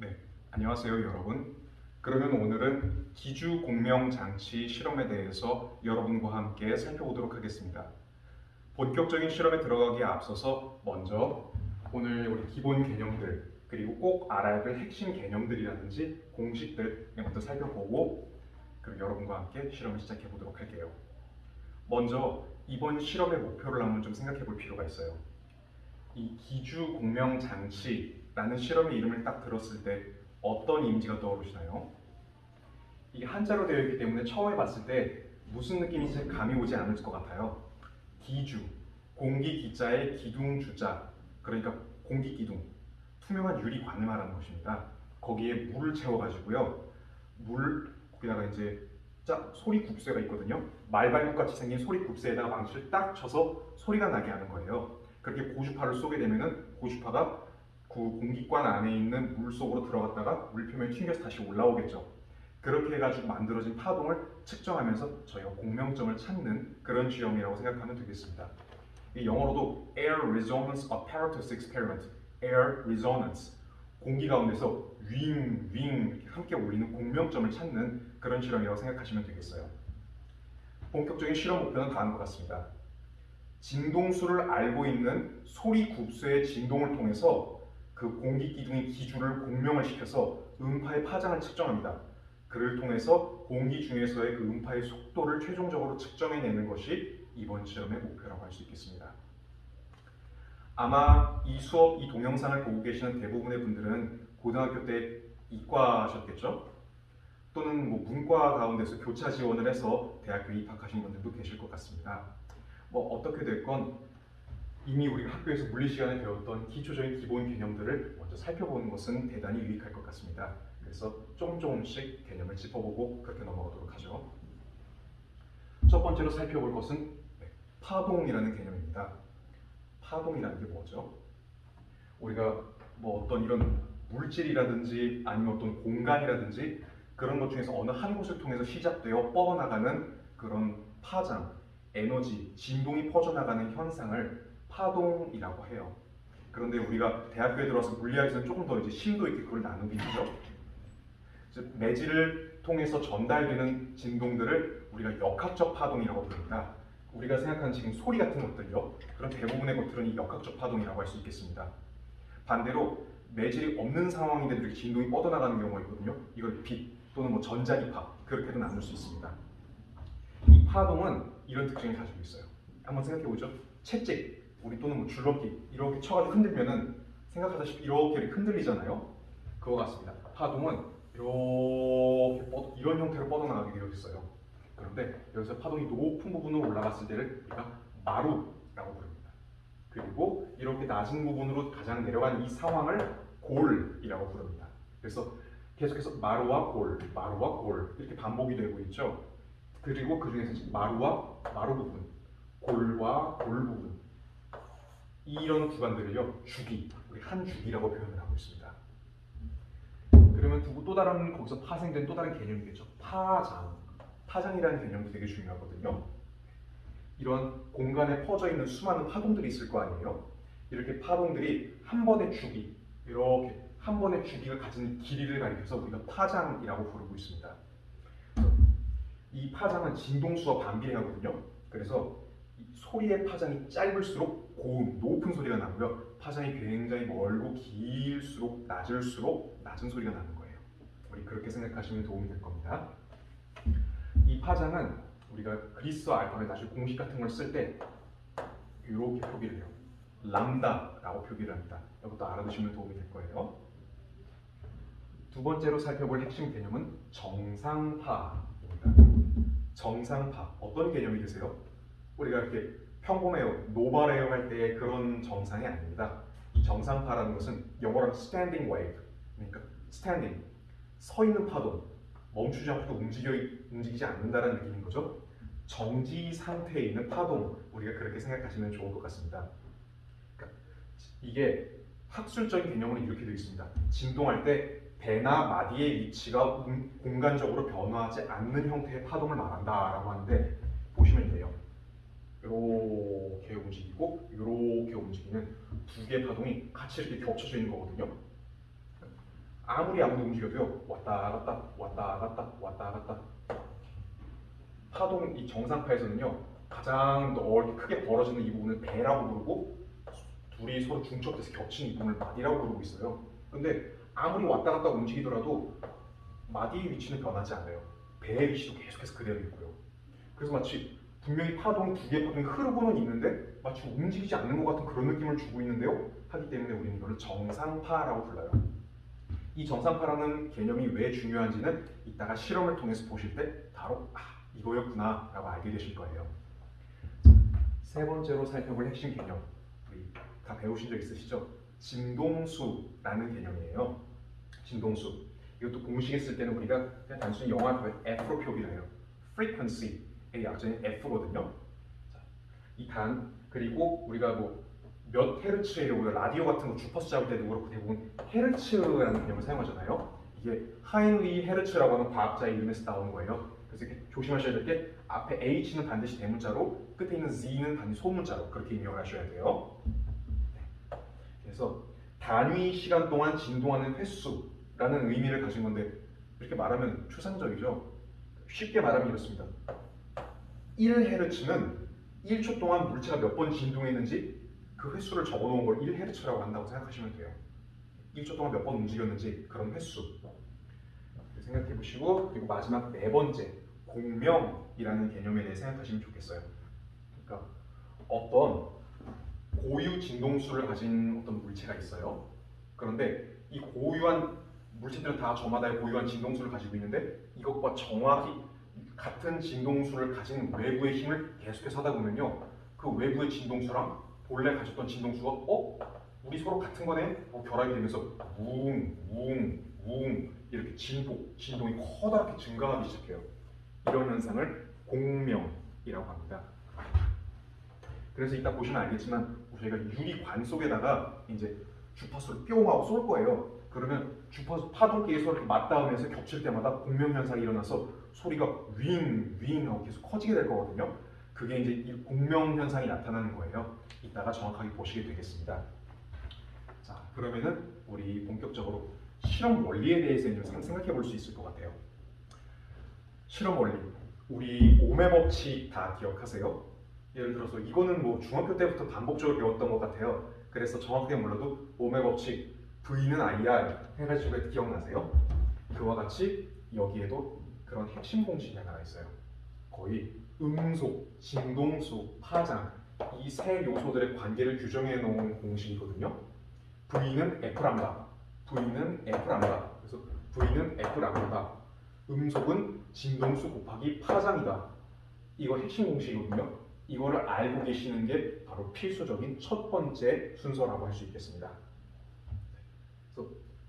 네, 안녕하세요 여러분. 그러면 오늘은 기주 공명 장치 실험에 대해서 여러분과 함께 살펴보도록 하겠습니다. 본격적인 실험에 들어가기에 앞서서 먼저 오늘 우리 기본 개념들 그리고 꼭 알아야 될 핵심 개념들이라든지 공식들 먼저 살펴보고 그리고 여러분과 함께 실험을 시작해 보도록 할게요. 먼저 이번 실험의 목표를 한번 좀 생각해 볼 필요가 있어요. 이 기주 공명 장치 라는 실험의 이름을 딱 들었을 때 어떤 이미지가 떠오르시나요? 이게 한자로 되어 있기 때문에 처음에 봤을 때 무슨 느낌인지 감이 오지 않을 것 같아요. 기주, 공기 기자의 기둥 주자, 그러니까 공기 기둥, 투명한 유리관을 말하는 것입니다. 거기에 물을 채워가지고요, 물 거기다가 이제 짝 소리 굽새가 있거든요. 말발굽 같이 생긴 소리 굽새에다가 망치를 딱 쳐서 소리가 나게 하는 거예요. 그렇게 고주파를 쏘게 되면은 고주파가 그 공기관 안에 있는 물 속으로 들어갔다가 물 표면에 튕겨서 다시 올라오겠죠. 그렇게 해가지고 만들어진 파동을 측정하면서 저희가 공명점을 찾는 그런 시험이라고 생각하면 되겠습니다. 이 영어로도 Air Resonance Apparatus Experiment, Air Resonance, 공기 가운데서 윙, 윙 함께 울리는 공명점을 찾는 그런 실험이라고 생각하시면 되겠어요. 본격적인 실험 목표는 다음과 같습니다. 진동수를 알고 있는 소리 굽수의 진동을 통해서 그 공기 기둥의 기주를 공명을 시켜서 음파의 파장을 측정합니다. 그를 통해서 공기 중에서의 그 음파의 속도를 최종적으로 측정해내는 것이 이번 실험의 목표라고 할 수 있겠습니다. 아마 이 수업, 이 동영상을 보고 계시는 대부분의 분들은 고등학교 때 이과셨겠죠? 또는 뭐 문과 가운데서 교차 지원을 해서 대학교 입학하신 분들도 계실 것 같습니다. 뭐 어떻게 됐건 이미 우리가 학교에서 물리 시간에 배웠던 기초적인 기본 개념들을 먼저 살펴보는 것은 대단히 유익할 것 같습니다. 그래서 조금 조금씩 개념을 짚어보고 그렇게 넘어가도록 하죠. 첫 번째로 살펴볼 것은 네, 파동이라는 개념입니다. 파동이라는 게 뭐죠? 우리가 뭐 어떤 이런 물질이라든지 아니면 어떤 공간이라든지 그런 것 중에서 어느 한 곳을 통해서 시작되어 뻗어나가는 그런 파장, 에너지, 진동이 퍼져나가는 현상을 파동이라고 해요. 그런데 우리가 대학교에 들어와서 물리학에서는 조금 더 이제 심도 있게 그걸 나누긴 하죠. 즉 매질을 통해서 전달되는 진동들을 우리가 역학적 파동이라고 부릅니다. 우리가 생각하는 지금 소리 같은 것들요. 그런 대부분의 것들은 이 역학적 파동이라고 할 수 있겠습니다. 반대로 매질이 없는 상황인데 이렇게 진동이 뻗어나가는 경우가 있거든요. 이걸 빛 또는 뭐 전자기파 그렇게도 나눌 수 있습니다. 이 파동은 이런 특징을 가지고 있어요. 한번 생각해 보죠. 채찍 우리 또는 뭐 줄넘기 이렇게 쳐가지고 흔들면은 생각하다시피 이렇게 흔들리잖아요. 그거 같습니다. 파동은 이렇게 뻗, 이런 형태로 뻗어나가게 되어 있어요. 그런데 여기서 파동이 높은 부분으로 올라갔을 때를 우리가 마루라고 부릅니다. 그리고 이렇게 낮은 부분으로 가장 내려간 이 상황을 골이라고 부릅니다. 그래서 계속해서 마루와 골, 마루와 골 이렇게 반복이 되고 있죠. 그리고 그 중에서 마루와 마루 부분, 골과 골 부분 이런 구간들을요 주기, 우리 한 주기라고 표현을 하고 있습니다. 그러면 두고 또 다른 거기서 파생된 또 다른 개념이겠죠. 파장, 파장이라는 개념도 되게 중요하거든요. 이런 공간에 퍼져 있는 수많은 파동들이 있을 거 아니에요. 이렇게 파동들이 한 번의 주기, 이렇게 한 번의 주기가 가진 길이를 가리켜서 우리가 파장이라고 부르고 있습니다. 이 파장은 진동수와 반비례하거든요. 그래서 소리의 파장이 짧을수록 고음, 높은 소리가 나고요. 파장이 굉장히 멀고 길수록 낮을수록 낮은 소리가 나는 거예요. 우리 그렇게 생각하시면 도움이 될 겁니다. 이 파장은 우리가 그리스어 알파벳 나중에 공식 같은 걸 쓸 때 이렇게 표기를 해요. 람다라고 표기를 합니다. 이것도 알아두시면 도움이 될 거예요. 두 번째로 살펴볼 핵심 개념은 정상파입니다. 정상파 어떤 개념이 되세요? 우리가 이렇게 평범해요, 노멀해요 할때 그런 정상이 아닙니다. 이 정상파라는 것은 영어로 standing wave, 그러니까 standing 서 있는 파동, 멈추지 않고 움직여 움직이지 않는다는 느낌인 거죠. 정지 상태에 있는 파동, 우리가 그렇게 생각하시면 좋을 것 같습니다. 그러니까 이게 학술적인 개념으로 이렇게 되어 있습니다. 진동할 때 배나 마디의 위치가 공간적으로 변화하지 않는 형태의 파동을 말한다라고 하는데 보시면 돼요. 이렇게 움직이고 이렇게 움직이는 두 개의 파동이 같이 이렇게 겹쳐져 있는 거거든요. 아무리 아무리 움직여도요 왔다 갔다 왔다 갔다 왔다 갔다 파동 이 정상파에서는요 가장 넓게 크게 벌어지는 이 부분을 배라고 부르고 둘이 서로 중첩돼서 겹치는 이 부분을 마디라고 부르고 있어요. 근데 아무리 왔다 갔다 움직이더라도 마디의 위치는 변하지 않아요. 배의 위치도 계속해서 그대로 있고요. 그래서 마치 분명히 파동 두 개의 파동이 흐르고는 있는데 마치 움직이지 않는 것 같은 그런 느낌을 주고 있는데요. 하기 때문에 우리는 이거를 정상파라고 불러요. 이 정상파라는 개념이 왜 중요한지는 이따가 실험을 통해서 보실 때 바로 아 이거였구나 라고 알게 되실 거예요. 세 번째로 살펴볼 핵심 개념 우리 다 배우신 적 있으시죠? 진동수라는 개념이에요. 진동수 이것도 공식에 쓸 때는 우리가 그냥 단순히 영화 F로 표기를 해요. frequency의 약자인 F거든요. 이단 그리고 우리가 뭐 몇 헤르츠예요. 라디오 같은 거 주파수 잡을 때도 그렇고 대부분 헤르츠라는 개념을 사용하잖아요. 이게 하인리 헤르츠라고 하는 과학자의 이름에서 나오는 거예요. 그래서 조심하셔야 될 게 앞에 H는 반드시 대문자로 끝에 있는 Z는 반드시 소문자로 그렇게 입력을 하셔야 돼요. 네. 그래서 단위 시간 동안 진동하는 횟수라는 의미를 가진 건데 이렇게 말하면 추상적이죠. 쉽게 말하면 이렇습니다. 1헤르츠는 1초 동안 물체가 몇 번 진동했는지 그 횟수를 적어놓은 걸 1헤르츠라고 한다고 생각하시면 돼요. 1초 동안 몇 번 움직였는지 그런 횟수 생각해 보시고 그리고 마지막 네 번째 공명이라는 개념에 대해 생각하시면 좋겠어요. 그러니까 어떤 고유 진동수를 가진 어떤 물체가 있어요. 그런데 이 고유한 물체들은 다 저마다의 고유한 진동수를 가지고 있는데 이것과 정확히 같은 진동수를 가진 외부의 힘을 계속해서 하다 보면요. 그 외부의 진동수랑 본래 가졌던 진동수가 어? 우리 서로 같은 거네? 어, 결합이 되면서 웅, 웅, 웅 이렇게 진동, 진동이 커다랗게 증가하기 시작해요. 이런 현상을 공명이라고 합니다. 그래서 이따 보시면 알겠지만 저희가 유리관 속에다가 이제 주파수를 뿅 하고 쏠 거예요. 그러면 주파수 파동끼리 서로 맞닿으면서 겹칠 때마다 공명 현상이 일어나서 소리가 윙, 윙 하고 계속 커지게 될 거거든요. 그게 이제 이 공명 현상이 나타나는 거예요. 이따가 정확하게 보시게 되겠습니다. 자, 그러면은 우리 본격적으로 실험 원리에 대해서 좀 생각해 볼 수 있을 것 같아요. 실험 원리. 우리 오매 법칙 다 기억하세요? 예를 들어서 이거는 뭐 중학교 때부터 반복적으로 배웠던 것 같아요. 그래서 정확하게 몰라도 오매 법칙 V는 IR 해가지고 기억나세요? 그와 같이 여기에도 그런 핵심 공식이 하나 있어요. 거의 음속, 진동수, 파장 이 세 요소들의 관계를 규정해 놓은 공식이거든요. V는 F 람다, V는 F 람다. 그래서 V는 F 람다. 음속은 진동수 곱하기 파장이다. 이거 핵심 공식이거든요. 이거를 알고 계시는 게 바로 필수적인 첫 번째 순서라고 할 수 있겠습니다.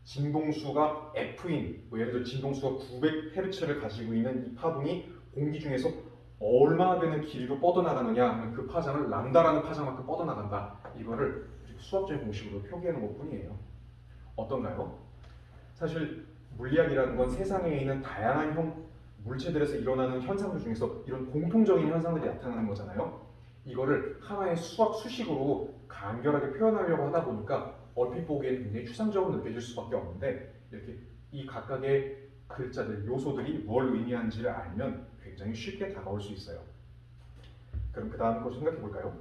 진동수가 F인, 뭐 예를 들어 진동수가 900Hz를 가지고 있는 이 파동이 공기 중에서 얼마나 되는 길이로 뻗어나가느냐 하면 그 파장을 람다라는 파장만큼 뻗어나간다. 이거를 수학적인 공식으로 표기하는 것 뿐이에요. 어떤가요? 사실 물리학이라는 건 세상에 있는 다양한 형, 물체들에서 일어나는 현상들 중에서 이런 공통적인 현상들이 나타나는 거잖아요. 이거를 하나의 수학 수식으로 간결하게 표현하려고 하다 보니까 얼핏 보기에 굉장히 추상적으로 느껴질 수밖에 없는데 이렇게 이 각각의 글자들, 요소들이 뭘 의미하는지를 알면 굉장히 쉽게 다가올 수 있어요. 그럼 그 다음 거 생각해 볼까요?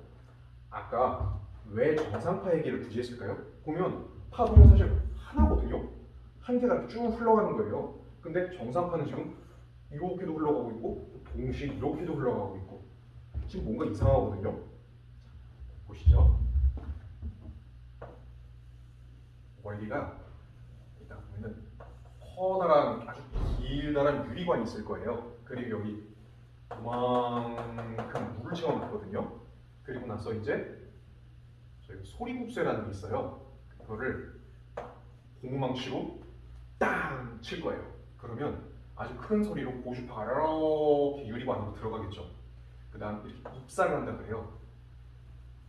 아까 왜 정상파 얘기를 굳이 했을까요? 보면 파동은 사실 하나거든요. 한 개가 쭉 흘러가는 거예요. 근데 정상파는 지금 이렇게도 흘러가고 있고 동시에 이렇게도 흘러가고 있고 지금 뭔가 이상하거든요. 보시죠. 원리가 일단 보면은 커다란 아주 길다란 유리관이 있을 거예요. 그리고 여기 그만큼 물을 채워놨거든요. 그리고 나서 이제 저희 소리국쇠라는 게 있어요. 그거를 고무망치로 땅 칠 거예요. 그러면 아주 큰 소리로 고주파가 이렇게 유리관 안으로 들어가겠죠. 그 다음 이렇게 입사를 한다 그래요.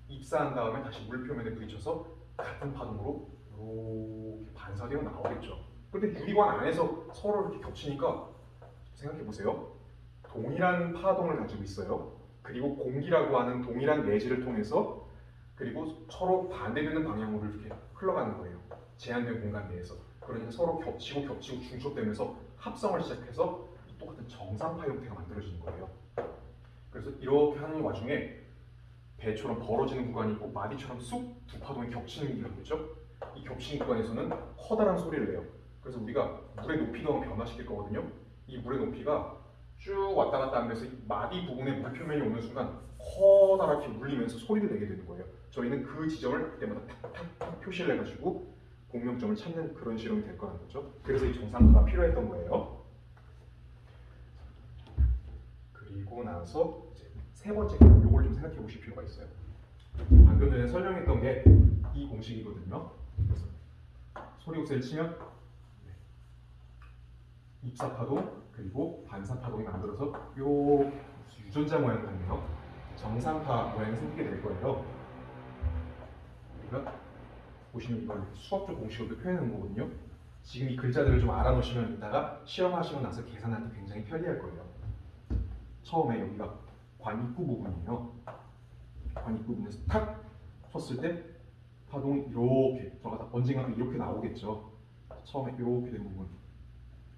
입사한 다음에 다시 물 표면에 부딪혀서 같은 파동으로 이렇게 반사되어 나오겠죠. 근데 유리관 안에서 서로 이렇게 겹치니까 생각해 보세요. 동일한 파동을 가지고 있어요. 그리고 공기라고 하는 동일한 내지를 통해서 그리고 서로 반대되는 방향으로 이렇게 흘러가는 거예요. 제한된 공간 내에서. 그러니까 서로 겹치고 겹치고 중첩되면서 합성을 시작해서 이 똑같은 정상파 형태가 만들어지는 거예요. 그래서 이렇게 하는 와중에 배처럼 벌어지는 구간이 있고 마디처럼 쑥 두 파동이 겹치는 구간이 있죠. 이 겹치는 구간에서는 커다란 소리를 내요. 그래서 우리가 물의 높이가 변화시킬 거거든요. 이 물의 높이가 쭉 왔다 갔다 하면서 이 마디 부분에 물 표면이 오는 순간 커다랗게 울리면서 소리를 내게 되는 거예요. 저희는 그 지점을 그때마다 탁탁탁 표시를 해가지고 공명점을 찾는 그런 실험이 될 거라는 거죠. 그래서 이 정상파가 필요했던 거예요. 그리고 나서 이제 세 번째 요걸 좀 생각해 보실 필요가 있어요. 방금 전에 설명했던 게 이 공식이거든요. 그래서 소리 옥새를 치면 네. 입사 파동 그리고 반사 파동이 만들어서 요 유전자 모양 같네요. 정상파 모양이 생기게 될 거예요. 우리가 보시면 이걸 수학적 공식으로 표현한 거거든요. 지금 이 글자들을 좀 알아놓으시면 이따가 시험하시고 나서 계산할 때 굉장히 편리할 거예요. 처음에 여기가 관입구 부분이에요. 관입구 부분에서 탁 쳤을 때 파동이 이렇게 들어가다 언젠가 이렇게 나오겠죠. 처음에 이렇게 된 부분,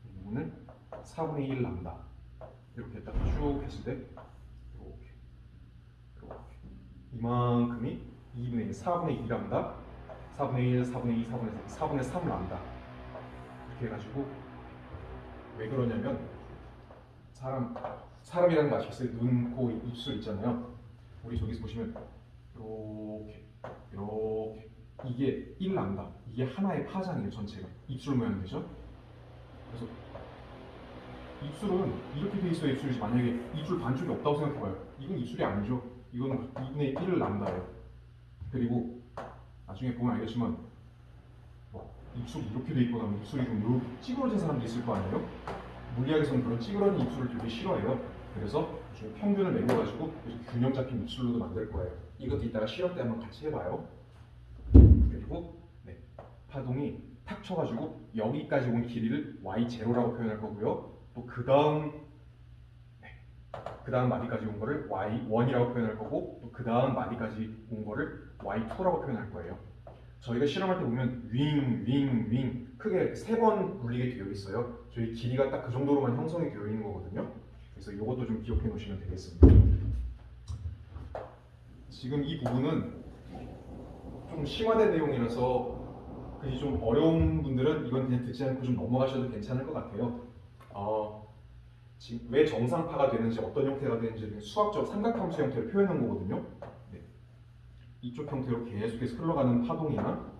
이 부분을 4분의 1 람다 이렇게 딱 쭉 했을 때 이렇게 이렇게 이만큼이 2분의 1, 4분의 2 람다 4분의 1, 4분의 2, 4분의 3, 4분의 3 람다 이렇게 해가지고 왜 그러냐면 사람 사람이라는 거 아시겠어요? 눈, 코, 입술 있잖아요. 우리 저기서 보시면 이렇게 이렇게 이게 1 람다 이게 하나의 파장이에요 전체가 입술 모양 되죠? 그래서 입술은 이렇게 돼 있어야 입술이지 만약에 입술 반쪽이 없다고 생각해봐요. 이건 입술이 아니죠. 이거는 2분의 1을 람다예요. 그리고 나중에 보면 알겠지만 뭐 입술이 이렇게 돼 있거나 뭐 입술이 좀 이렇게 찌그러진 사람도 있을 거 아니에요? 물리학에서는 그런 찌그러진 입술을 되게 싫어해요. 그래서 평균을 매겨가지고 균형 잡힌 입술로도 만들 거예요. 이것도 이따가 시험 때 한번 같이 해봐요. 그리고 네, 파동이 탁 쳐가지고 여기까지 온 길이를 y0라고 표현할 거고요. 또 그 다음 네, 그 다음 마디까지 온 거를 y1이라고 표현할 거고 또 그 다음 마디까지 온 거를 y2라고 표현할 거예요. 저희가 실험할 때 보면 윙, 윙, 윙 크게 세번 울리게 되어 있어요. 저희 길이가 딱 그 정도로만 형성이 되어 있는 거거든요. 그래서 이것도 좀 기억해 놓으시면 되겠습니다. 지금 이 부분은 좀 심화된 내용이라서 그게 좀 어려운 분들은 이건 그냥 듣지 않고 좀 넘어가셔도 괜찮을 것 같아요. 어, 지금 왜 정상파가 되는지 어떤 형태가 되는지 수학적 삼각함수 형태로 표현한 거거든요. 네. 이쪽 형태로 계속해서 흘러가는 파동이나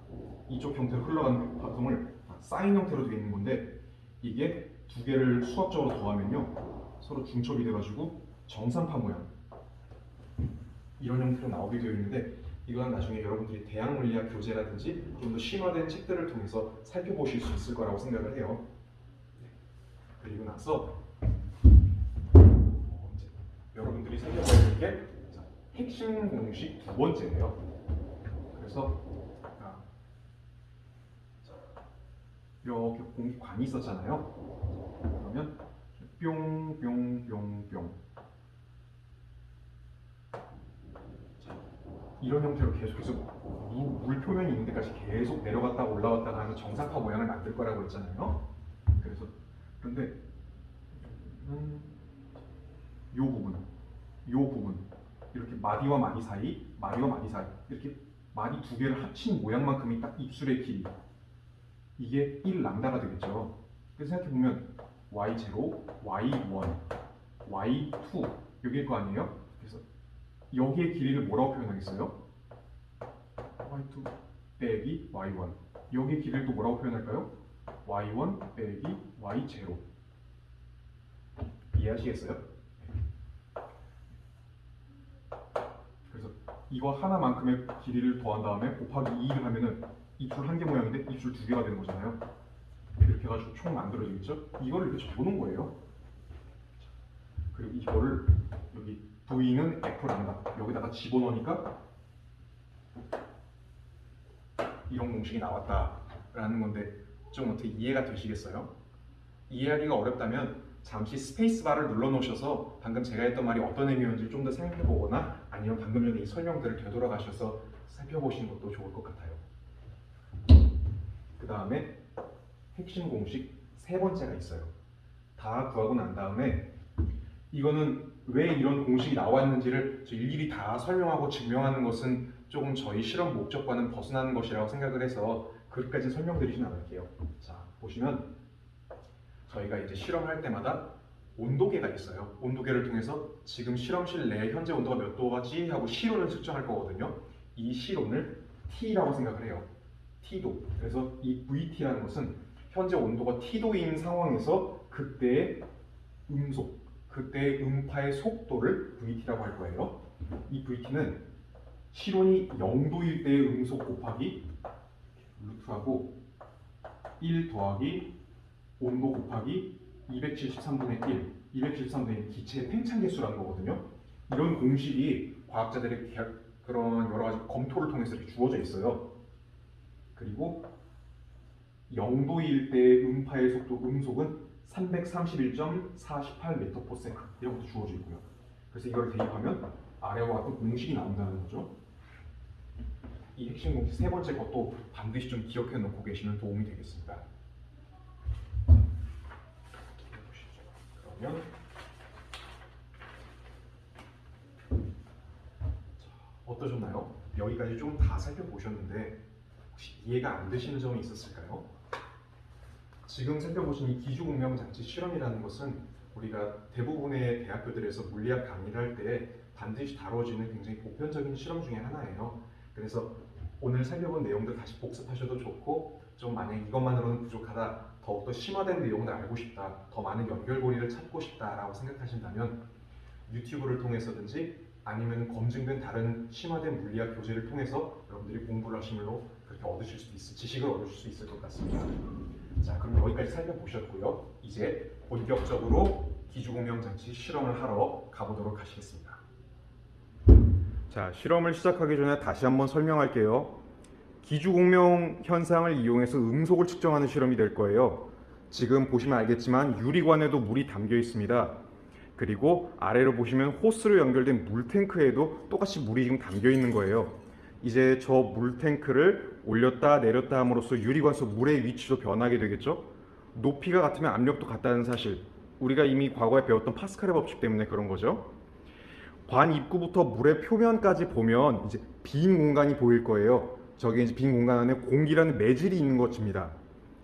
이쪽 형태로 흘러가는 파동을 사인 형태로 되어 있는 건데 이게 두 개를 수학적으로 더하면요 서로 중첩이 돼가지고 정상파 모양 이런 형태로 나오게 되어 있는데 이건 나중에 여러분들이 대학 물리학 교재라든지 좀 더 심화된 책들을 통해서 살펴보실 수 있을 거라고 생각을 해요. 네. 그리고 나서 어, 여러분들이 될게 핵심 공식 두 번째예요. 그래서 이렇게 공기관이 있었잖아요. 그러면 뿅뿅뿅뿅 이런 형태로 계속해서 물, 물 표면이 있는 데까지 계속 내려갔다가 올라왔다가 하는 정상파 모양을 만들 거라고 했잖아요. 그래서 그런데 음, 요 부분, 요 부분 이렇게 마디와 마디 사이, 마디와 마디 사이 이렇게 마디 두 개를 합친 모양만큼이 딱 입술의 길이 이게 1 람다가 되겠죠. 그래서 생각해 보면 y0, y1, y2 여기일 거 아니에요? 여기의 길이를 뭐라고 표현하겠어요? y2 빼기 y1 여기의 길이를 또 뭐라고 표현할까요? y1 빼기 y0 이해하시겠어요? 그래서 이거 하나만큼의 길이를 더한 다음에 곱하기 2를 하면은 입술 한 개 모양인데 입술 두 개가 되는 거잖아요. 이렇게 해가지고 총 만들어지겠죠? 이거를 이렇게 적어놓은 거예요. 그리고 이거를 여기 V는 F란다. 여기다가 집어넣으니까 이런 공식이 나왔다라는 건데 좀 어떻게 이해가 되시겠어요? 이해하기가 어렵다면 잠시 스페이스바를 눌러놓으셔서 방금 제가 했던 말이 어떤 의미였는지 좀 더 생각해보거나 아니면 방금 전에 이 설명들을 되돌아가셔서 살펴보시는 것도 좋을 것 같아요. 그 다음에 핵심 공식 세 번째가 있어요. 다 구하고 난 다음에 이거는 왜 이런 공식이 나왔는지를 저 일일이 다 설명하고 증명하는 것은 조금 저희 실험 목적과는 벗어나는 것이라고 생각을 해서 그것까지 설명드리진 않을게요. 자, 보시면 저희가 이제 실험할 때마다 온도계가 있어요. 온도계를 통해서 지금 실험실 내 현재 온도가 몇 도지 하고 시론을 측정할 거거든요. 이 시론을 T라고 생각을 해요. T도. 그래서 이 VT라는 것은 현재 온도가 T도인 상황에서 그때의 음속, 그때의 음파의 속도를 VT라고 할 거예요. 이 VT는 시론이 0도일 때의 음속 곱하기 루트하고 1 더하기 온도 곱하기 273분의 1, 273분의 1 기체의 팽창 개수라는 거거든요. 이런 공식이 과학자들의 개- 그런 여러 가지 검토를 통해서 이렇게 주어져 있어요. 그리고 0도일 때의 음파의 속도 음속은 331.48m/s 이런 것도 주어져 있고요. 그래서 이걸 대입하면 아래와 같은 공식이 나온다는 거죠. 이 핵심 공식 세 번째 것도 반드시 좀 기억해 놓고 계시면 도움이 되겠습니다. 그러면 자, 어떠셨나요? 여기까지 좀 다 살펴보셨는데 혹시 이해가 안 되시는 점이 있었을까요? 지금 살펴보신 이 기주공명 장치 실험이라는 것은 우리가 대부분의 대학교들에서 물리학 강의를 할 때 반드시 다뤄지는 굉장히 보편적인 실험 중에 하나예요. 그래서 오늘 살펴본 내용들 다시 복습하셔도 좋고 좀 만약 이것만으로는 부족하다 더욱더 심화된 내용을 알고 싶다 더 많은 연결고리를 찾고 싶다라고 생각하신다면 유튜브를 통해서든지 아니면 검증된 다른 심화된 물리학 교재를 통해서 여러분들이 공부를 하시면로 그렇게 얻으실 수 있을 지식을 얻으실 수 있을 것 같습니다. 자 그럼 여기까지 살펴보셨고요. 이제 본격적으로 기주공명 장치 실험을 하러 가보도록 하시겠습니다. 자, 실험을 시작하기 전에 다시 한번 설명할게요. 기주공명 현상을 이용해서 음속을 측정하는 실험이 될 거예요. 지금 보시면 알겠지만 유리관에도 물이 담겨 있습니다. 그리고 아래로 보시면 호스로 연결된 물탱크에도 똑같이 물이 지금 담겨 있는 거예요. 이제 저 물탱크를 올렸다 내렸다 함으로써 유리관 속 물의 위치도 변하게 되겠죠. 높이가 같으면 압력도 같다는 사실. 우리가 이미 과거에 배웠던 파스칼의 법칙 때문에 그런 거죠. 관 입구부터 물의 표면까지 보면 이제 빈 공간이 보일 거예요. 저게 이제 빈 공간 안에 공기라는 매질이 있는 것입니다.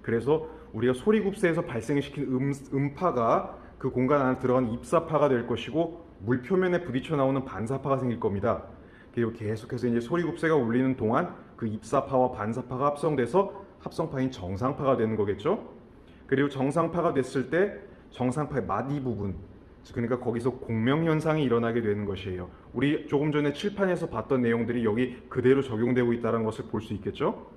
그래서 우리가 소리굽새에서 발생시킨 음, 음파가 그 공간 안에 들어간 입사파가 될 것이고 물 표면에 부딪혀 나오는 반사파가 생길 겁니다. 그리고 계속해서 이제 소리굽새가 울리는 동안 그 입사파와 반사파가 합성돼서 합성파인 정상파가 되는 거겠죠. 그리고 정상파가 됐을 때 정상파의 마디 부분 그러니까 거기서 공명 현상이 일어나게 되는 것이에요. 우리 조금 전에 칠판에서 봤던 내용들이 여기 그대로 적용되고 있다는 것을 볼 수 있겠죠.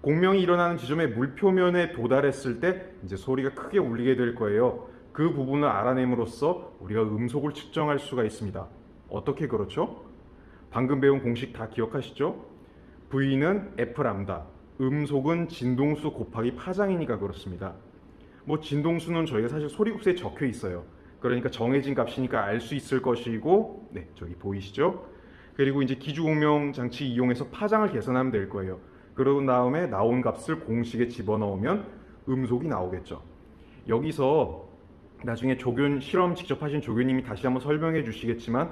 공명이 일어나는 지점의 물 표면에 도달했을 때 이제 소리가 크게 울리게 될 거예요. 그 부분을 알아냄으로써 우리가 음속을 측정할 수가 있습니다. 어떻게 그렇죠? 방금 배운 공식 다 기억하시죠? V는 F 람다, 음속은 진동수 곱하기 파장이니까 그렇습니다. 뭐 진동수는 저희가 사실 소리굽새에 적혀 있어요. 그러니까 정해진 값이니까 알 수 있을 것이고, 네 저기 보이시죠? 그리고 이제 기주공명 장치 이용해서 파장을 계산하면 될 거예요. 그러고 다음에 나온 값을 공식에 집어넣으면 음속이 나오겠죠. 여기서 나중에 조교 실험 직접 하신 조교님이 다시 한번 설명해 주시겠지만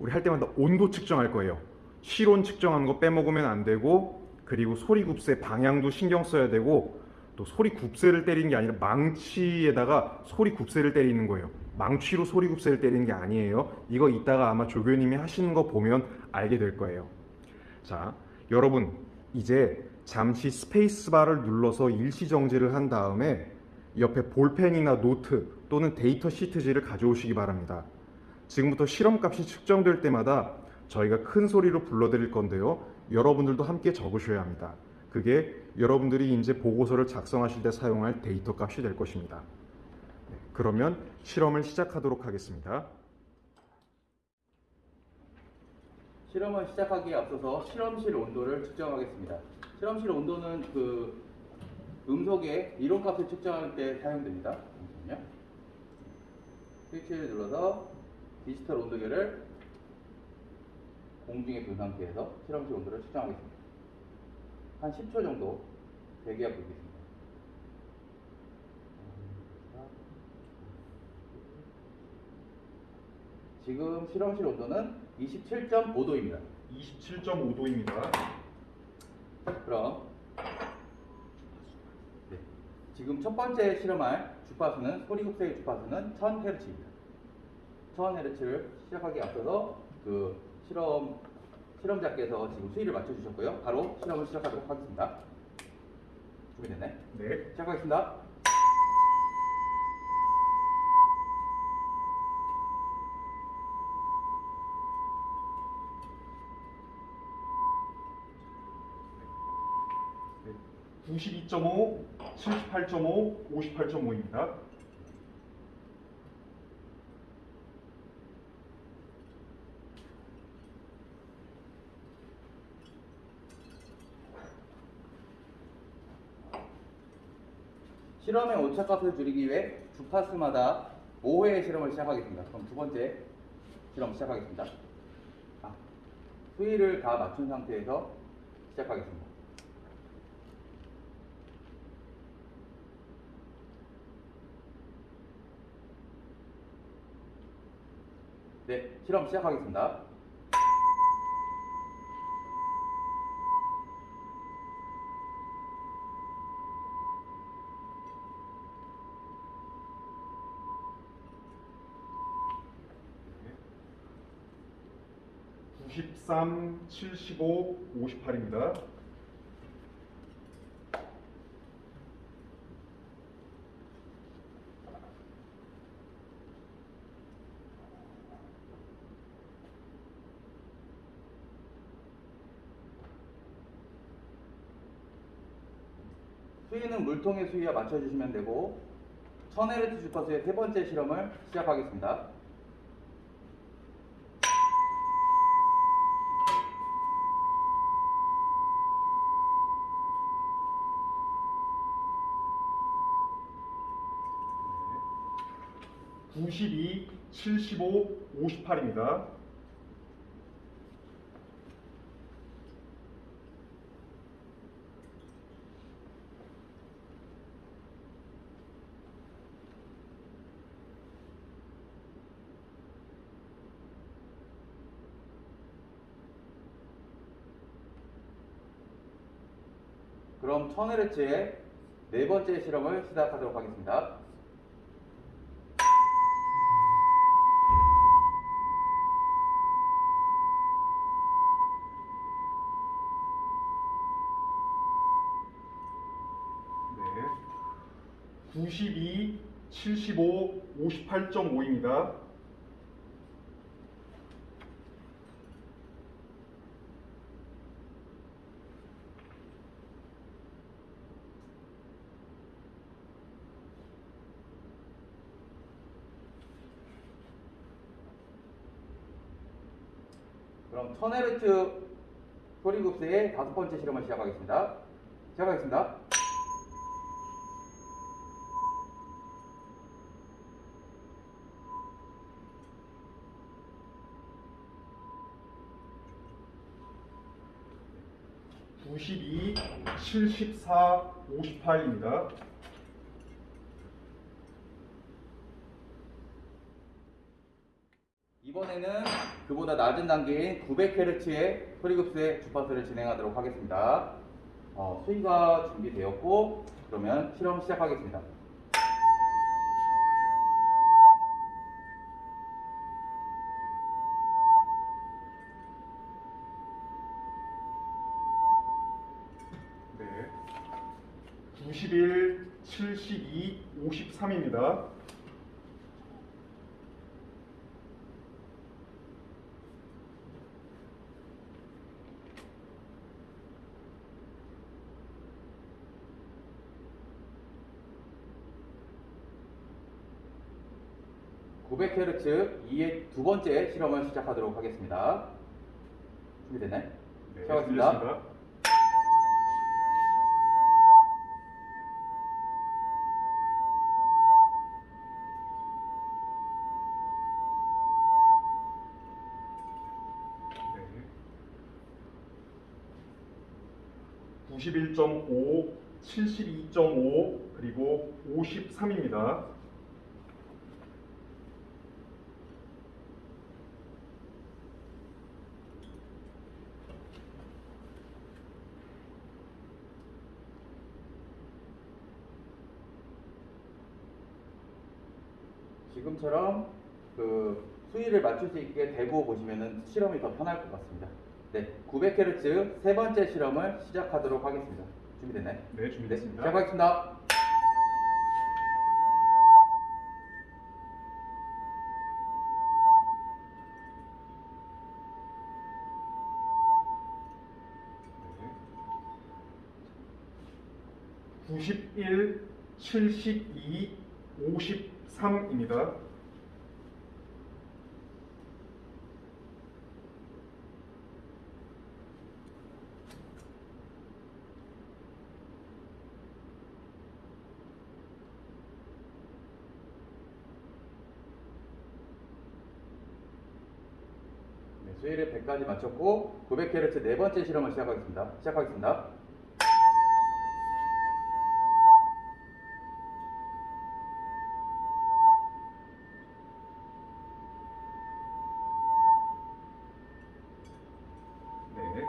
우리 할 때마다 온도 측정할 거예요. 실온 측정하는 거 빼먹으면 안 되고 그리고 소리 굽새 방향도 신경 써야 되고 또 소리굽쇠를 때리는 게 아니라 망치에다가 소리굽쇠를 때리는 거예요. 망치로 소리굽쇠를 때리는 게 아니에요. 이거 이따가 아마 조교님이 하시는 거 보면 알게 될 거예요. 자, 여러분 이제 잠시 스페이스바를 눌러서 일시 정지를 한 다음에 옆에 볼펜이나 노트 또는 데이터 시트지를 가져오시기 바랍니다. 지금부터 실험값이 측정될 때마다 저희가 큰 소리로 불러드릴 건데요. 여러분들도 함께 적으셔야 합니다. 그게 여러분들이 이제 보고서를 작성하실 때 사용할 데이터 값이 될 것입니다. 네, 그러면 실험을 시작하도록 하겠습니다. 실험을 시작하기에 앞서서 실험실 온도를 측정하겠습니다. 실험실 온도는 그 음속의 이론값을 측정할 때 사용됩니다. 잠시만요. 스위치를 눌러서 디지털 온도계를 공중에 둔 상태에서 실험실 온도를 측정하겠습니다. 한 10초 정도 대기압 보겠습니다. 지금 실험실 온도는 27.5도입니다. 27.5도입니다. 그럼 네. 지금 첫 번째 실험할 주파수는 소리 속세의 주파수는 1000Hz입니다. 1000Hz를 시작하기 앞서서 그 실험 실험자께서 지금 수위를 맞춰주셨고요. 바로 실험을 시작하도록 하겠습니다. 준비됐나요? 네. 시작하겠습니다. 네. 92.5, 78.5, 58.5입니다. 실험의 오차값을 줄이기 위해 주파수마다 5회의 실험을 시작하겠습니다. 그럼 두 번째 실험 시작하겠습니다. 아, 수위를 다 맞춘 상태에서 시작하겠습니다. 네, 실험 시작하겠습니다. 93, 75, 58입니다. 수위는 물통의 수위와 맞춰주시면 되고 1000Hz 주파수의 세 번째 실험을 시작하겠습니다. 네. 92, 75, 58입니다. 그럼 1000Hz의 네 번째 실험을 시작하도록 하겠습니다. 92, 75, 58.5입니다. 그럼 1000Hz 소리급세의 다섯 번째 실험을 시작하겠습니다. 시작하겠습니다. 구십이, 74, 58입니다. 이번에는 그보다 낮은 단계인 900Hz의 소리급세 주파수를 진행하도록 하겠습니다. 어, 수위가 준비되었고 그러면 실험 시작하겠습니다. 91, 72, 53입니다. 구 900Hz 이의 두 번째 실험을 시작하도록 하겠습니다. 준비됐나요? 네, 시작하겠습니다. 91.5, 72.5, 그리고 53입니다. 지금처럼 그 수위를 맞출 수 있게 대고 보시면 실험이 더 편할 것 같습니다. 네, 900Hz 세 번째 실험을 시작하도록 하겠습니다. 준비됐나요? 네, 네, 준비됐습니다. 시작하겠습니다. 네. 91, 72, 53입니다. 네, 수위를 100까지 맞췄고 900Hz 네 번째 실험을 시작하겠습니다. 시작하겠습니다. 네.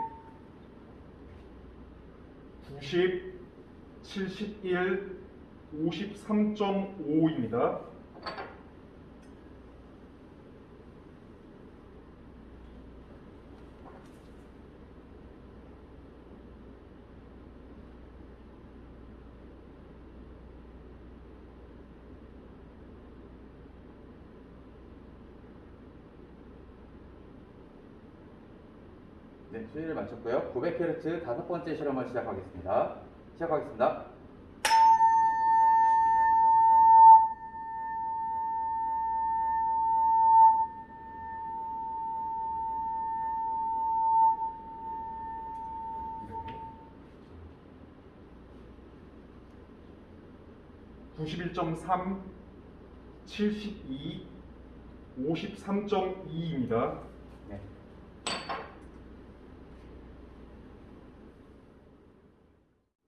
90, 71, 53.5입니다. 맞췄고요. 900Hz 다섯 번째 실험을 시작하겠습니다. 시작하겠습니다. 네. 91.3, 72, 53.2입니다. 네.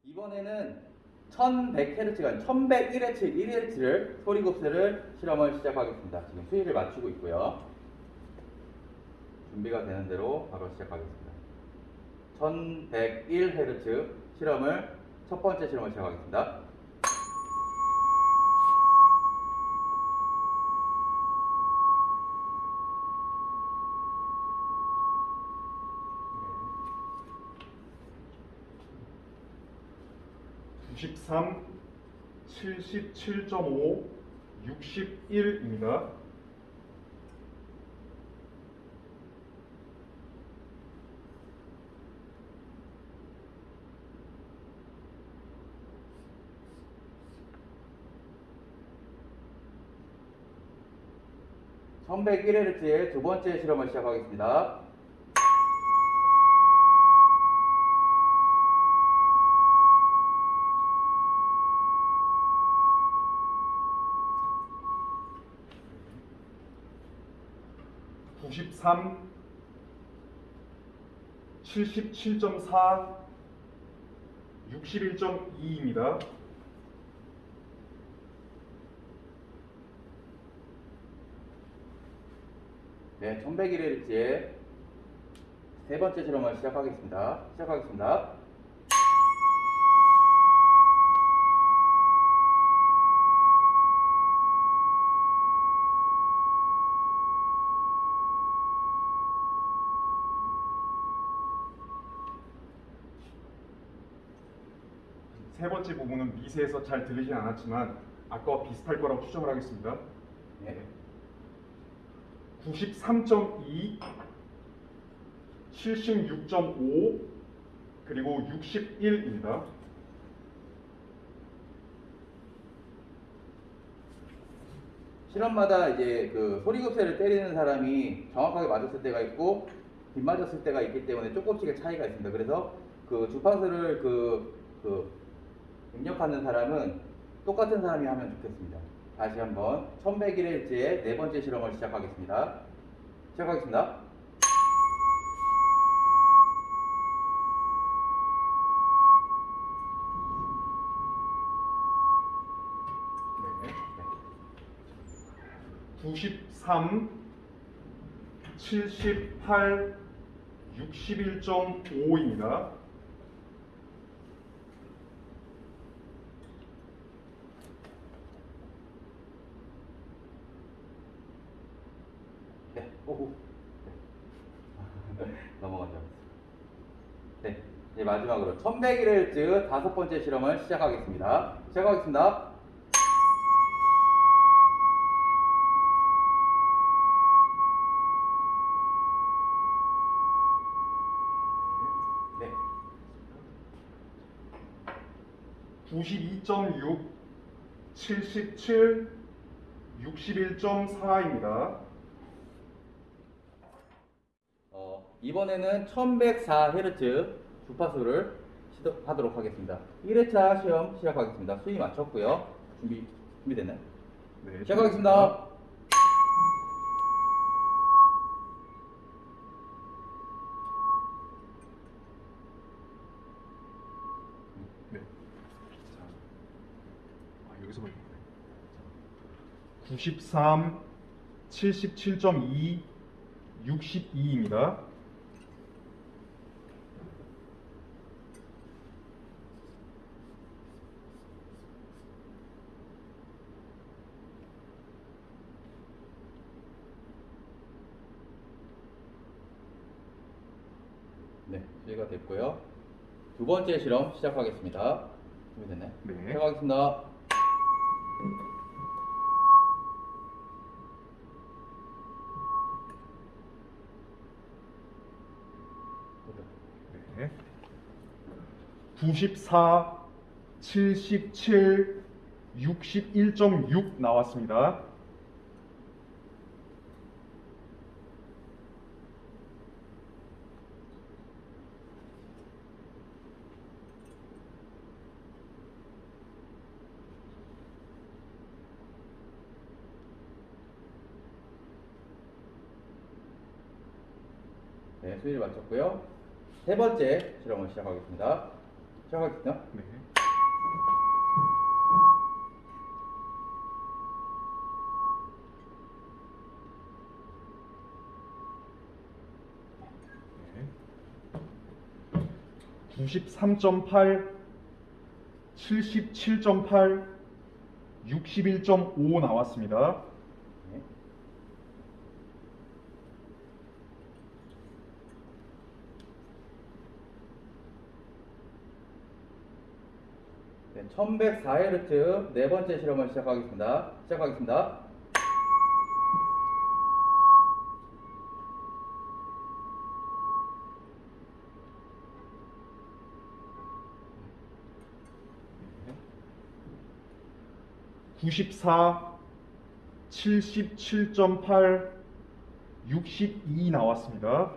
이번에는 1100Hz가 아니라 1101Hz, 1Hz를 소리곱슬을 실험을 시작하겠습니다. 지금 수위를 맞추고 있고요. 준비가 되는 대로 바로 시작하겠습니다. 1101Hz 실험을 첫 번째 실험을 시작하겠습니다. 네. 93, 77.5, 61입니다. 천 1101Hz의 두 번째 실험을 시작하겠습니다. 구십삼, 77.4, 61.2입니다. 네, 1101Hz의 세 번째 실험을 시작하겠습니다. 시작하겠습니다. 2세에서 잘 들리진 않았지만 아까와 비슷할 거라고 추정을 하겠습니다. 네. 93.2, 76.5, 그리고 61입니다. 실험마다 이제 그 소리급세를 때리는 사람이 정확하게 맞았을 때가 있고 뒷맞았을 때가 있기 때문에 조금씩의 차이가 있습니다. 그래서 그 주파수를 그, 그 입력하는 사람은 똑같은 사람이 하면 좋겠습니다. 다시 한번 1101Hz의 네 번째 실험을 시작하겠습니다. 시작하겠습니다. 네. 93, 78, 61.5입니다. 오호. 네. 넘어가죠. 네. 이제 마지막으로 1100Hz 다섯 번째 실험을 시작하겠습니다. 시작하겠습니다. 네. 92.6, 77, 61.4입니다. 어, 이번에는 1104Hz 주파수를 시도하도록 하겠습니다. 1회차 시험 시작하겠습니다. 수위 맞췄고요. 준비, 준비됐나요? 네, 시작하겠습니다. 네. 자, 아, 여기서 걸리네. 93, 77.2, 62입니다. 네, 수위가 됐고요. 두 번째 실험 시작하겠습니다. 준비됐나요? 네. 시작하겠습니다. 네. 94, 77, 61.6 나왔습니다. 네, 수위를 맞췄고요. 세 번째 실험을 시작하겠습니다. 시작하겠습니다. 네. 네. 93.8, 77.8, 61.5 나왔습니다. 네. 네, 1104Hz 네 번째 실험을 시작하겠습니다. 시작하겠습니다. 네. 94, 77.8, 62 나왔습니다.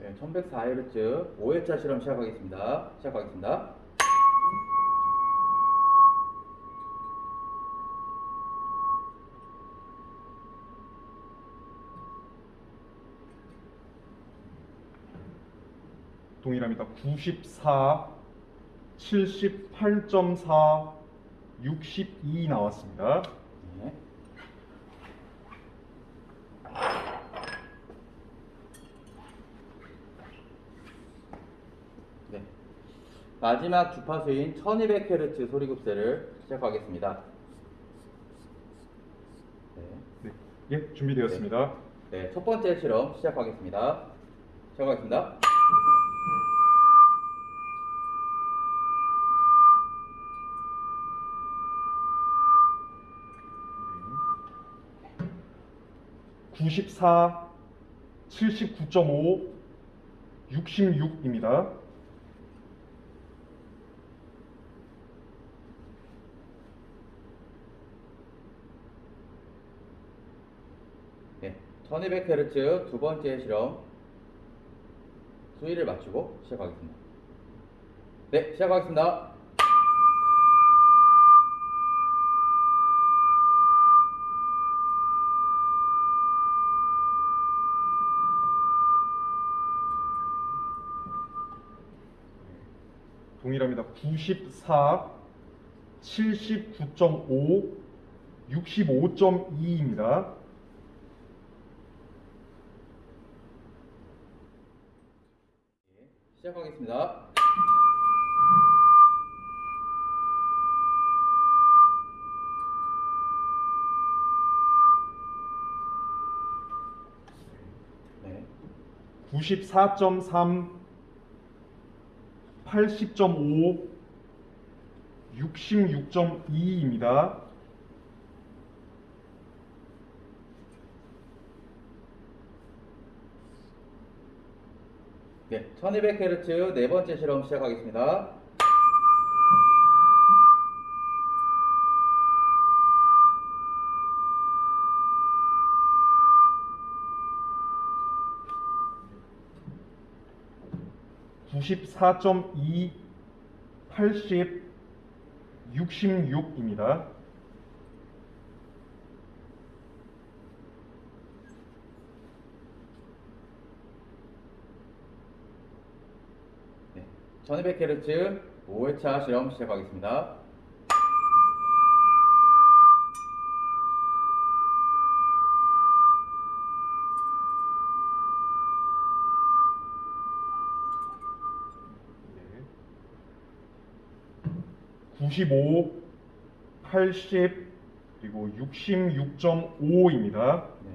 네, 1104Hz 5회차 실험 시작하겠습니다. 시작하겠습니다. 동일합니다. 94, 78.4, 62 나왔습니다. 네. 네. 마지막 주파수인 1200Hz 소리급세를 시작하겠습니다. 네. 네, 예, 준비되었습니다. 네, 첫 번째 실험 시작하겠습니다. 시작하겠습니다. 네. 94, 79.5, 66입니다. 네, 1200Hz 두 번째 실험 수위를 맞추고 시작하겠습니다. 네, 시작하겠습니다. 동일합니다. 94, 79.5, 65.2입니다. 시작하겠습니다. 네. 94.3, 80.5, 66.2입니다. 네, 1200Hz 네 번째 실험 시작하겠습니다. 구십사 점 이, 80, 66입니다. 네, 1200Hz 5회차 실험 시작하겠습니다. 네. 95, 80, 그리고 66.5입니다. 네.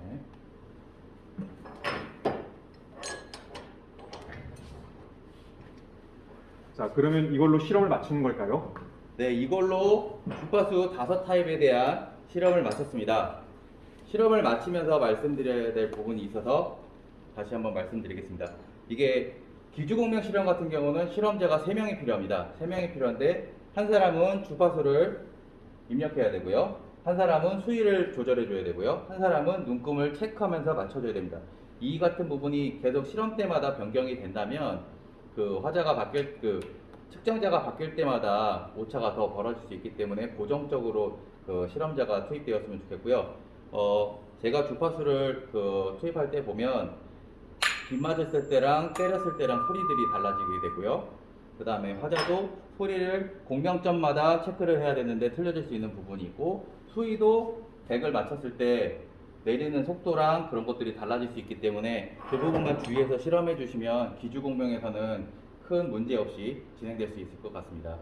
자, 그러면 이걸로 실험을 마치는 걸까요? 네, 이걸로 주파수 다섯 타입에 대한 실험을 마쳤습니다. 실험을 마치면서 말씀드려야 될 부분이 있어서 다시 한번 말씀드리겠습니다. 이게 기주공명 실험 같은 경우는 실험자가 3명이 필요합니다. 3명이 필요한데 한 사람은 주파수를 입력해야 되고요. 한 사람은 수위를 조절해 줘야 되고요. 한 사람은 눈금을 체크하면서 맞춰 줘야 됩니다. 이 같은 부분이 계속 실험 때마다 변경이 된다면 그 화자가 바뀔 그 측정자가 바뀔 때마다 오차가 더 벌어질 수 있기 때문에 고정적으로 그 실험자가 투입되었으면 좋겠고요. 어, 제가 주파수를 그 투입할 때 보면 빗 맞았을 때랑 때렸을 때랑 소리들이 달라지게 되고요. 그 다음에 화자도 소리를 공명점마다 체크를 해야 되는데 틀려질 수 있는 부분이 있고 수위도 100을 맞췄을 때 내리는 속도랑 그런 것들이 달라질 수 있기 때문에 그 부분만 주의해서 실험해 주시면 기주공명에서는 큰 문제 없이 진행될 수 있을 것 같습니다.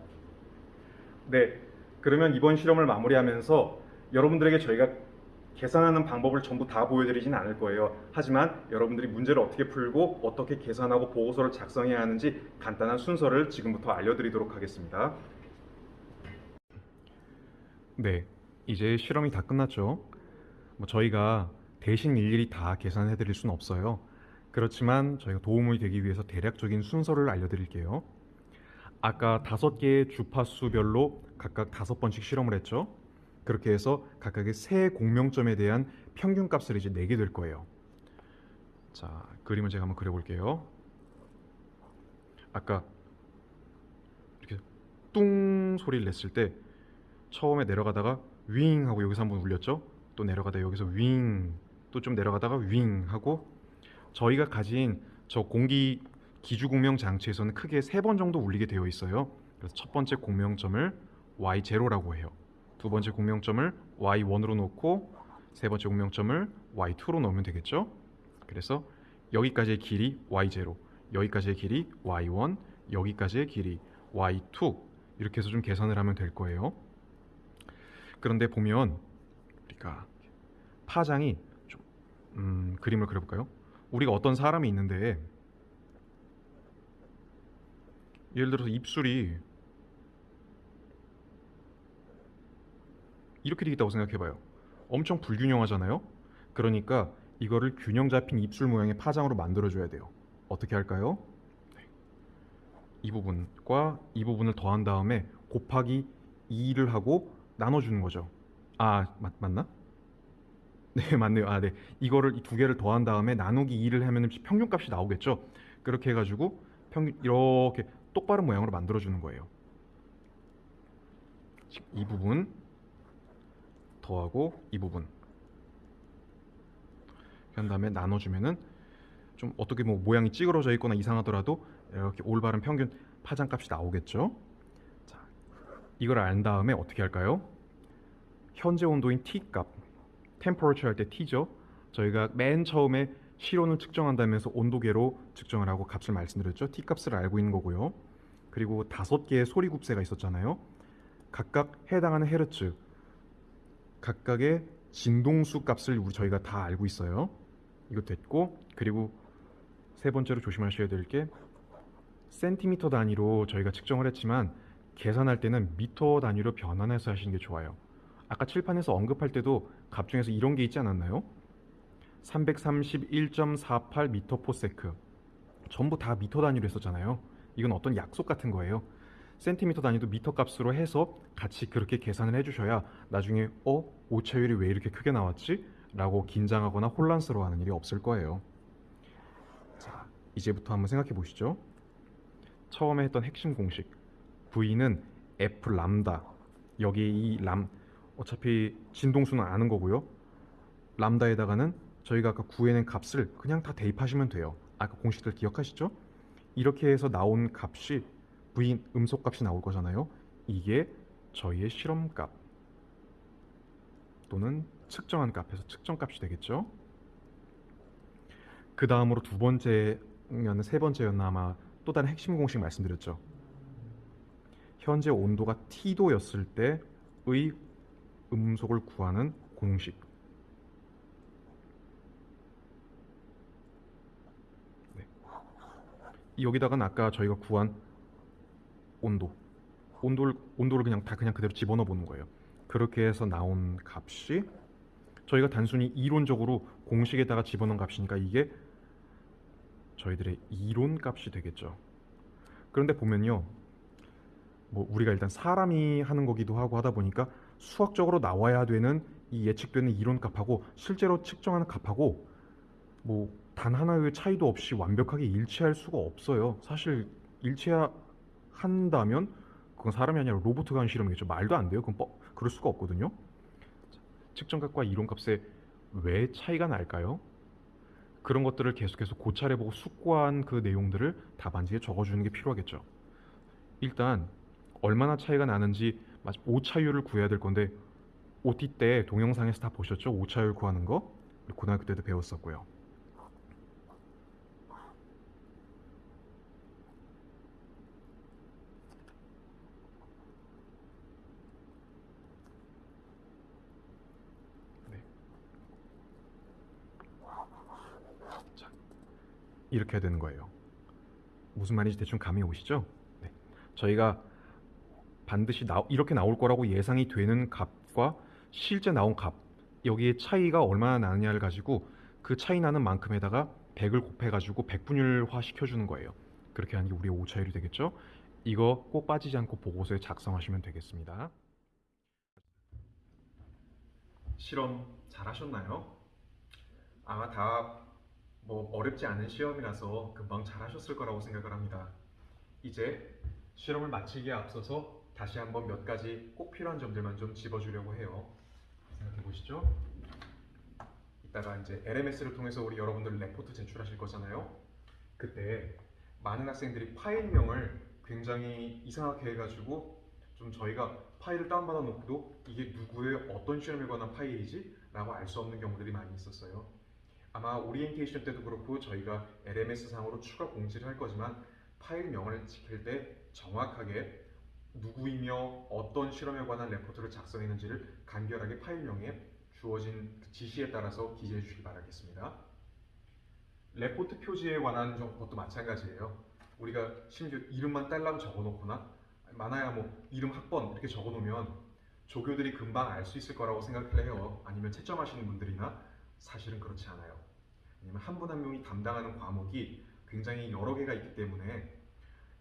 네. 그러면 이번 실험을 마무리하면서 여러분들에게 저희가 계산하는 방법을 전부 다 보여드리진 않을 거예요. 하지만 여러분들이 문제를 어떻게 풀고 어떻게 계산하고 보고서를 작성해야 하는지 간단한 순서를 지금부터 알려드리도록 하겠습니다. 네, 이제 실험이 다 끝났죠. 뭐 저희가 대신 일일이 다 계산해 드릴 수는 없어요. 그렇지만 저희가 도움이 되기 위해서 대략적인 순서를 알려드릴게요. 아까 다섯 개의 주파수별로 각각 다섯 번씩 실험을 했죠. 그렇게 해서 각각의 세 공명점에 대한 평균 값을 이제 내게 될 거예요. 자, 그림을 제가 한번 그려볼게요. 아까 이렇게 뚱 소리를 냈을 때 처음에 내려가다가 윙 하고 여기서 한번 울렸죠. 또 내려가다 여기서 윙, 또 좀 내려가다가 윙 하고 저희가 가진 저 공기 기주 공명 장치에서는 크게 세 번 정도 울리게 되어 있어요. 그래서 첫 번째 공명점을 y0라고 해요. 두 번째 공명점을 y1으로 놓고 세 번째 공명점을 y2로 넣으면 되겠죠? 그래서 여기까지의 길이 y0, 여기까지의 길이 y1, 여기까지의 길이 y2 이렇게 해서 좀 계산을 하면 될 거예요. 그런데 보면 우리가 파장이 좀 음, 그림을 그려볼까요? 우리가 어떤 사람이 있는데 예를 들어서 입술이 이렇게 되겠다고 생각해봐요. 엄청 불균형하잖아요. 그러니까 이거를 균형 잡힌 입술 모양의 파장으로 만들어줘야 돼요. 어떻게 할까요? 네. 이 부분과 이 부분을 더한 다음에 곱하기 2를 하고 나눠주는 거죠. 아 맞, 맞나? 네 맞네요. 아 네. 이거를 이 두 개를 더한 다음에 나누기 2를 하면 평균값이 나오겠죠. 그렇게 해가지고 평균 이렇게 똑바른 모양으로 만들어주는 거예요. 이 부분 더하고 이 부분 한 다음에 나눠주면은 좀 어떻게 뭐 모양이 찌그러져 있거나 이상하더라도 이렇게 올바른 평균 파장값이 나오겠죠. 자, 이걸 안 다음에 어떻게 할까요? 현재 온도인 T 값, temperature 할 때 T죠. 저희가 맨 처음에 실온을 측정한다면서 온도계로 측정을 하고 값을 말씀드렸죠. T 값을 알고 있는 거고요. 그리고 다섯 개의 소리 굽새가 있었잖아요. 각각 해당하는 헤르츠, 각각의 진동수 값을 우리 저희가 다 알고 있어요. 이거 됐고 그리고 세 번째로 조심하셔야 될 게 센티미터 단위로 저희가 측정을 했지만 계산할 때는 미터 단위로 변환해서 하시는 게 좋아요. 아까 칠판에서 언급할 때도 값 중에서 이런 게 있지 않았나요? 331.48 미터 per sec 전부 다 미터 단위로 했었잖아요. 이건 어떤 약속 같은 거예요. 센티미터 단위도 미터 값으로 해서 같이 그렇게 계산을 해주셔야 나중에 어 오차율이 왜 이렇게 크게 나왔지? 라고 긴장하거나 혼란스러워하는 일이 없을 거예요. 자 이제부터 한번 생각해 보시죠. 처음에 했던 핵심 공식 V는 F 람다 여기 이 람 어차피 진동수는 아는 거고요. 람다에다가는 저희가 아까 구해낸 값을 그냥 다 대입하시면 돼요. 아까 공식들 기억하시죠? 이렇게 해서 나온 값이 V 음속 값이 나올 거잖아요. 이게 저희의 실험값 또는 측정한 값에서 측정값이 되겠죠. 그 다음으로 두 번째면 세 번째였나 아마 또 다른 핵심 공식 말씀드렸죠. 현재 온도가 T도였을 때의 음속을 구하는 공식. 네. 여기다가는 아까 저희가 구한 온도, 온도를 온도를 그냥 다 그냥 그대로 집어넣어 보는 거예요. 그렇게 해서 나온 값이 저희가 단순히 이론적으로 공식에다가 집어넣은 값이니까 이게 저희들의 이론 값이 되겠죠. 그런데 보면요. 뭐 우리가 일단 사람이 하는 거기도 하고 하다 보니까 수학적으로 나와야 되는 이 예측되는 이론 값하고 실제로 측정하는 값하고 뭐 단 하나의 차이도 없이 완벽하게 일치할 수가 없어요. 사실 일치한다면 그건 사람이 아니라 로봇가 한 실험이겠죠. 말도 안 돼요. 그건 뻐, 그럴 수가 없거든요. 측정값과 이론값에 왜 차이가 날까요? 그런 것들을 계속해서 고찰해보고 숙고한 그 내용들을 답안지에 적어주는 게 필요하겠죠. 일단 얼마나 차이가 나는지 오차율을 구해야 될 건데 OT 때 동영상에서 다 보셨죠? 오차율 구하는 거 고등학교 때도 배웠었고요. 네. 자, 이렇게 해야 되는 거예요. 무슨 말인지 대충 감이 오시죠? 네. 저희가 반드시 나, 이렇게 나올 거라고 예상이 되는 값과 실제 나온 값 여기에 차이가 얼마나 나느냐를 가지고 그 차이 나는 만큼에다가 100을 곱해가지고 백분율화 시켜주는 거예요. 그렇게 하는 게 우리의 오차율이 되겠죠? 이거 꼭 빠지지 않고 보고서에 작성하시면 되겠습니다. 실험 잘 하셨나요? 아마 다 뭐 어렵지 않은 시험이라서 금방 잘 하셨을 거라고 생각을 합니다. 이제 실험을 마치기에 앞서서 다시 한번 몇 가지 꼭 필요한 점들만 좀 짚어주려고 해요. 생각해 보시죠. 이따가 이제 LMS를 통해서 우리 여러분들 레포트 제출하실 거잖아요. 그때 많은 학생들이 파일명을 굉장히 이상하게 해가지고 좀 저희가 파일을 다운받아 놓고도 이게 누구의 어떤 실험에 관한 파일이지? 라고 알 수 없는 경우들이 많이 있었어요. 아마 오리엔테이션 때도 그렇고 저희가 LMS 상으로 추가 공지를 할 거지만 파일명을 지킬 때 정확하게 누구이며 어떤 실험에 관한 레포트를 작성했는지를 간결하게 파일명에 주어진 그 지시에 따라서 기재해 주시기 바라겠습니다. 레포트 표지에 관한 것도 마찬가지예요. 우리가 심지어 이름만 딸랑 적어놓거나 많아야 뭐 이름 학번 이렇게 적어놓으면 조교들이 금방 알 수 있을 거라고 생각을 해요. 아니면 채점하시는 분들이나 사실은 그렇지 않아요. 왜냐면 한 분 한 명이 담당하는 과목이 굉장히 여러 개가 있기 때문에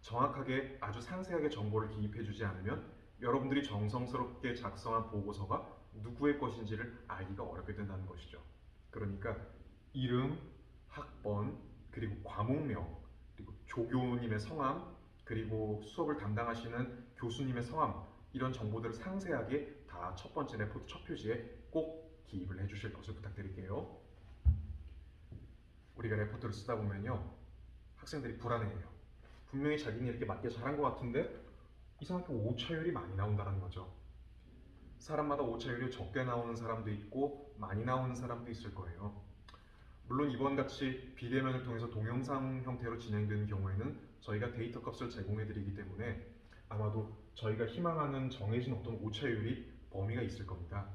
정확하게 아주 상세하게 정보를 기입해주지 않으면 여러분들이 정성스럽게 작성한 보고서가 누구의 것인지를 알기가 어렵게 된다는 것이죠. 그러니까 이름, 학번, 그리고 과목명, 그리고 조교님의 성함, 그리고 수업을 담당하시는 교수님의 성함 이런 정보들을 상세하게 다 첫 번째 레포트 첫 표지에 꼭 기입을 해주실 것을 부탁드릴게요. 우리가 레포트를 쓰다 보면요 학생들이 불안해해요. 분명히 자기는 이렇게 맞게 잘한 것 같은데 이상하게 오차율이 많이 나온다는 거죠. 사람마다 오차율이 적게 나오는 사람도 있고 많이 나오는 사람도 있을 거예요. 물론 이번 같이 비대면을 통해서 동영상 형태로 진행되는 경우에는 저희가 데이터 값을 제공해 드리기 때문에 아마도 저희가 희망하는 정해진 어떤 오차율이 범위가 있을 겁니다.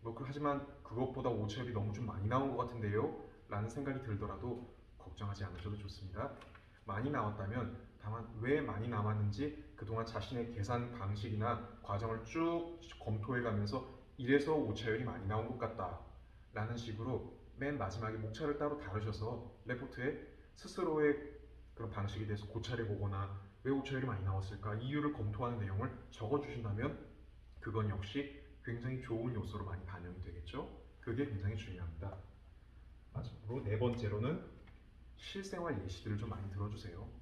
뭐 그- 하지만 그것보다 오차율이 너무 좀 많이 나온 것 같은데요? 라는 생각이 들더라도 걱정하지 않으셔도 좋습니다. 많이 나왔다면 다만 왜 많이 남았는지 그동안 자신의 계산 방식이나 과정을 쭉 검토해 가면서 이래서 오차율이 많이 나온 것 같다 라는 식으로 맨 마지막에 목차를 따로 다루셔서 레포트에 스스로의 그런 방식에 대해서 고찰해 보거나 왜 오차율이 많이 나왔을까 이유를 검토하는 내용을 적어 주신다면 그건 역시 굉장히 좋은 요소로 많이 반영이 되겠죠. 그게 굉장히 중요합니다. 마지막으로 네 번째로는 실생활 예시들을 좀 많이 들어주세요.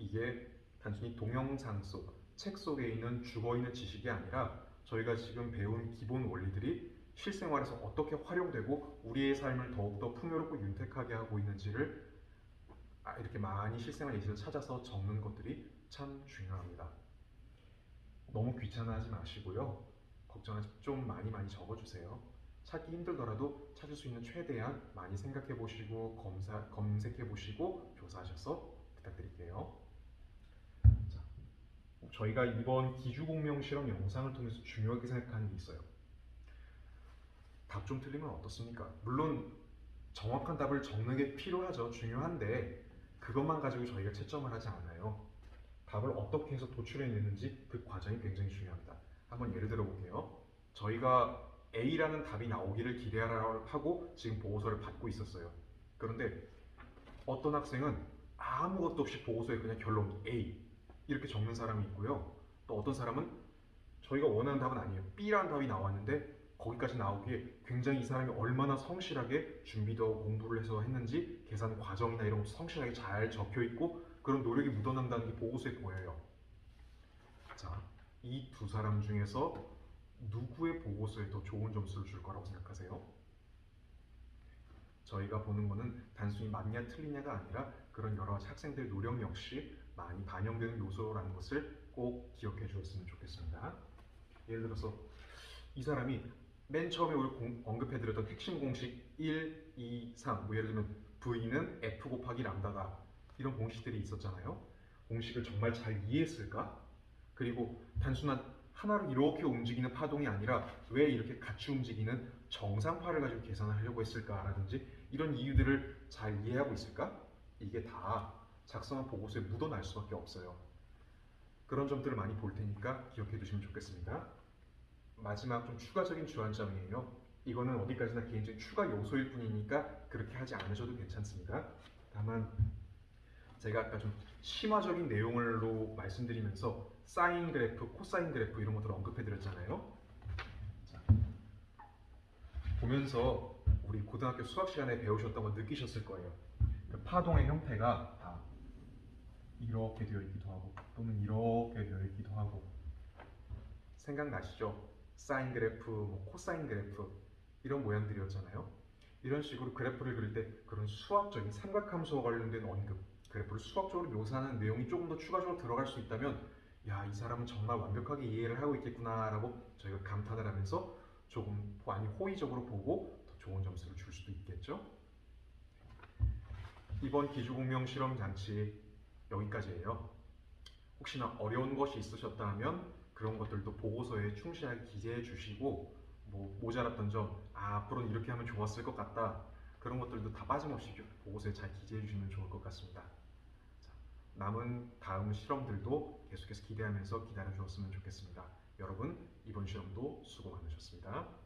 이게 단순히 동영상 속, 책 속에 있는 죽어 있는 지식이 아니라 저희가 지금 배운 기본 원리들이 실생활에서 어떻게 활용되고 우리의 삶을 더욱더 풍요롭고 윤택하게 하고 있는지를 아, 이렇게 많이 실생활 예시를 찾아서 적는 것들이 참 중요합니다. 너무 귀찮아하지 마시고요. 걱정하지 좀 많이 많이 적어주세요. 찾기 힘들더라도 찾을 수 있는 최대한 많이 생각해 보시고 검사 검색해 보시고 조사하셔서 부탁드릴게요. 자, 저희가 이번 기주공명 실험 영상을 통해서 중요하게 생각하는 게 있어요. 답 좀 틀리면 어떻습니까? 물론 정확한 답을 적는 게 필요하죠. 중요한데 그것만 가지고 저희가 채점을 하지 않아요. 답을 어떻게 해서 도출해내는지 그 과정이 굉장히 중요합니다. 한번 예를 들어 볼게요. 저희가 A라는 답이 나오기를 기대하라 하고 지금 보고서를 받고 있었어요. 그런데 어떤 학생은 아무것도 없이 보고서에 그냥 결론 A 이렇게 적는 사람이 있고요. 또 어떤 사람은 저희가 원하는 답은 아니에요. B라는 답이 나왔는데 거기까지 나오기에 굉장히 이 사람이 얼마나 성실하게 준비도 공부를 해서 했는지 계산 과정이나 이런 것도 성실하게 잘 적혀 있고 그런 노력이 묻어난다는 게 보고서에 보여요. 자, 이 두 사람 중에서 누구의 보고서에 더 좋은 점수를 줄 거라고 생각하세요? 저희가 보는 거는 단순히 맞냐 틀리냐가 아니라 그런 여러 학생들의 노력 역시 많이 반영되는 요소라는 것을 꼭 기억해 주셨으면 좋겠습니다. 예를 들어서 이 사람이 맨 처음에 우리 공- 언급해드렸던 핵심 공식 1, 2, 3, 뭐 예를 들면 V는 F 곱하기 람다다 이런 공식들이 있었잖아요. 공식을 정말 잘 이해했을까? 그리고 단순한 하나로 이렇게 움직이는 파동이 아니라 왜 이렇게 같이 움직이는 정상파를 가지고 계산을 하려고 했을까라든지 이런 이유들을 잘 이해하고 있을까? 이게 다 작성한 보고서에 묻어날 수밖에 없어요. 그런 점들을 많이 볼 테니까 기억해 두시면 좋겠습니다. 마지막 좀 추가적인 주안점이에요. 이거는 어디까지나 개인적인 추가 요소일 뿐이니까 그렇게 하지 않으셔도 괜찮습니다. 다만 제가 아까 좀 심화적인 내용으로 말씀드리면서 사인 그래프, 코사인 그래프 이런 것들을 언급해 드렸잖아요. 자, 보면서 우리 고등학교 수학 시간에 배우셨던 거 느끼셨을 거예요. 그 파동의 형태가 다 이렇게 되어 있기도 하고 또는 이렇게 되어 있기도 하고 생각나시죠? 사인 그래프, 뭐 코사인 그래프 이런 모양들이었잖아요. 이런 식으로 그래프를 그릴 때 그런 수학적인 삼각함수와 관련된 언급, 그래프를 수학적으로 묘사하는 내용이 조금 더 추가적으로 들어갈 수 있다면 야, 이 사람은 정말 완벽하게 이해를 하고 있겠구나 라고 저희가 감탄을 하면서 조금 많이 호의적으로 보고 더 좋은 점수를 줄 수도 있겠죠. 이번 기주공명 실험 장치 여기까지예요. 혹시나 어려운 것이 있으셨다 하면 그런 것들도 보고서에 충실하게 기재해 주시고 뭐 모자랐던 점, 아, 앞으로는 이렇게 하면 좋았을 것 같다. 그런 것들도 다 빠짐없이 보고서에 잘 기재해 주시면 좋을 것 같습니다. 자, 남은 다음 실험들도 계속해서 기대하면서 기다려 주었으면 좋겠습니다. 여러분, 이번 실험도 수고 많으셨습니다.